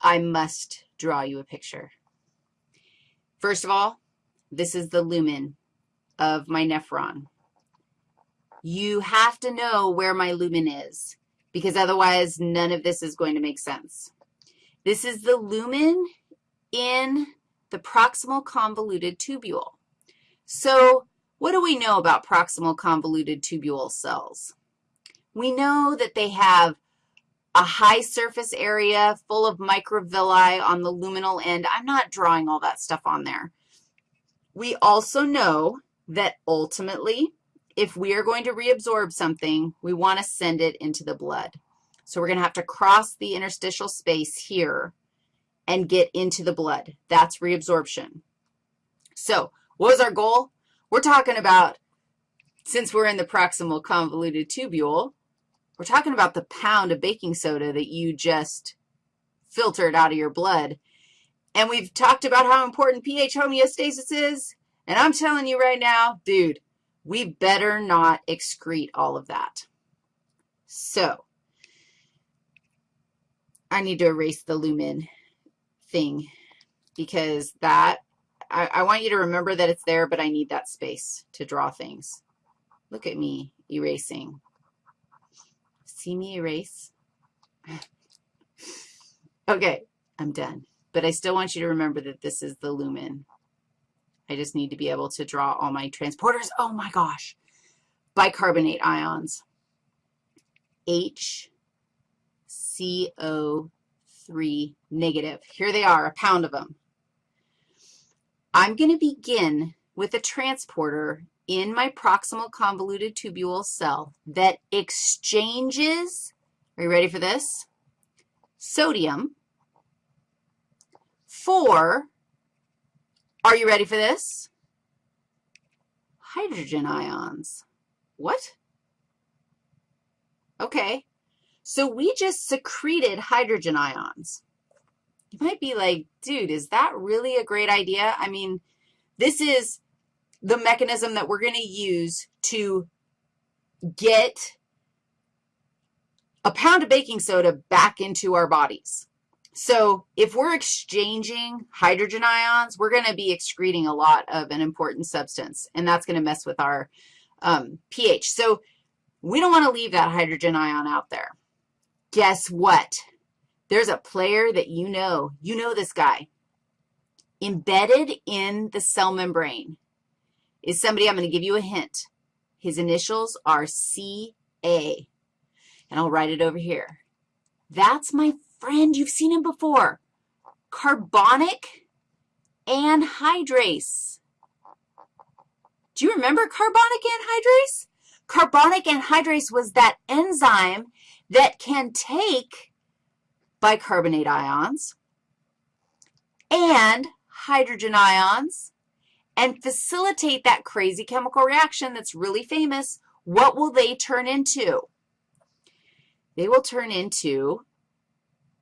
I must draw you a picture. First of all, this is the lumen of my nephron. You have to know where my lumen is because otherwise none of this is going to make sense. This is the lumen in the proximal convoluted tubule. So what do we know about proximal convoluted tubule cells? We know that they have a high surface area full of microvilli on the luminal end. I'm not drawing all that stuff on there. We also know that ultimately, if we are going to reabsorb something, we want to send it into the blood. So we're going to have to cross the interstitial space here and get into the blood. That's reabsorption. So what was our goal? We're talking about, since we're in the proximal convoluted tubule, we're talking about the pound of baking soda that you just filtered out of your blood. And we've talked about how important pH homeostasis is. And I'm telling you right now, dude, we better not excrete all of that. So I need to erase the lumen thing because that, I, I want you to remember that it's there, but I need that space to draw things. Look at me erasing see me erase? okay, I'm done. But I still want you to remember that this is the lumen. I just need to be able to draw all my transporters. Oh, my gosh. Bicarbonate ions. HCO3 negative. Here they are, a pound of them. I'm going to begin with a transporter in my proximal convoluted tubule cell that exchanges, are you ready for this? Sodium for, are you ready for this? Hydrogen ions. What? Okay. So we just secreted hydrogen ions. You might be like, dude, is that really a great idea? I mean, this is the mechanism that we're going to use to get a pound of baking soda back into our bodies. So if we're exchanging hydrogen ions, we're going to be excreting a lot of an important substance, and that's going to mess with our um, pH. So we don't want to leave that hydrogen ion out there. Guess what? There's a player that you know. You know this guy. Embedded in the cell membrane is somebody, I'm going to give you a hint. His initials are CA, and I'll write it over here. That's my friend. You've seen him before. Carbonic anhydrase. Do you remember carbonic anhydrase? Carbonic anhydrase was that enzyme that can take bicarbonate ions and hydrogen ions and facilitate that crazy chemical reaction that's really famous, what will they turn into? They will turn into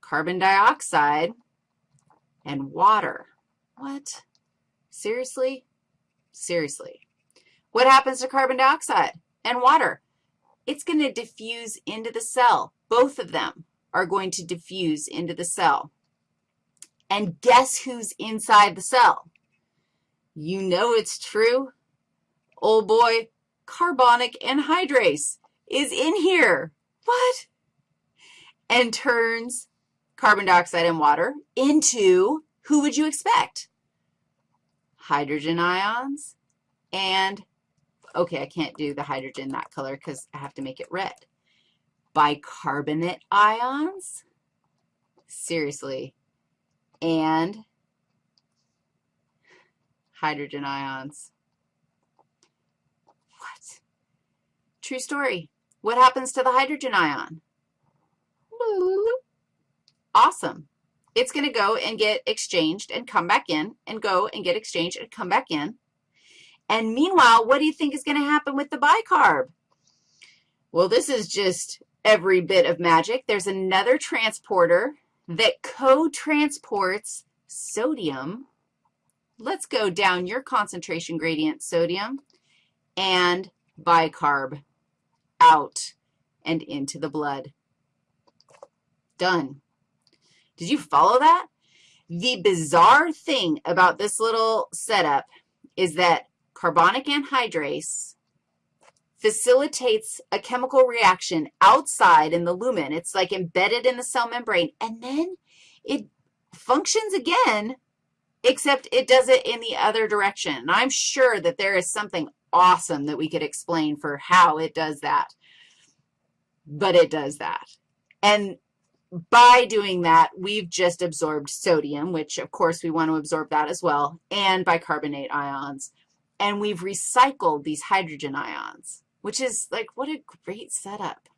carbon dioxide and water. What? Seriously? Seriously. What happens to carbon dioxide and water? It's going to diffuse into the cell. Both of them are going to diffuse into the cell. And guess who's inside the cell? You know it's true. Old boy, carbonic anhydrase is in here. What? And turns carbon dioxide and water into, who would you expect? Hydrogen ions and, okay, I can't do the hydrogen that color because I have to make it red. Bicarbonate ions, seriously, and hydrogen ions. What? True story. What happens to the hydrogen ion? Awesome. It's going to go and get exchanged and come back in and go and get exchanged and come back in. And meanwhile, what do you think is going to happen with the bicarb? Well, this is just every bit of magic. There's another transporter that co-transports sodium let's go down your concentration gradient, sodium, and bicarb out and into the blood. Done. Did you follow that? The bizarre thing about this little setup is that carbonic anhydrase facilitates a chemical reaction outside in the lumen. It's like embedded in the cell membrane, and then it functions again, except it does it in the other direction. And I'm sure that there is something awesome that we could explain for how it does that, but it does that. And by doing that, we've just absorbed sodium, which, of course, we want to absorb that as well, and bicarbonate ions. And we've recycled these hydrogen ions, which is like, what a great setup.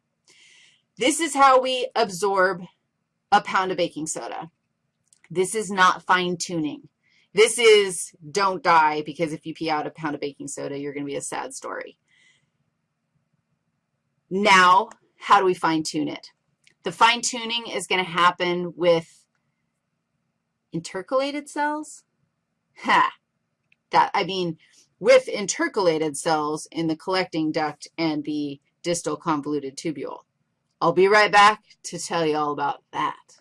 This is how we absorb a pound of baking soda. This is not fine-tuning. This is don't die because if you pee out a pound of baking soda, you're going to be a sad story. Now, how do we fine-tune it? The fine-tuning is going to happen with intercalated cells. Ha! That, I mean, with intercalated cells in the collecting duct and the distal convoluted tubule. I'll be right back to tell you all about that.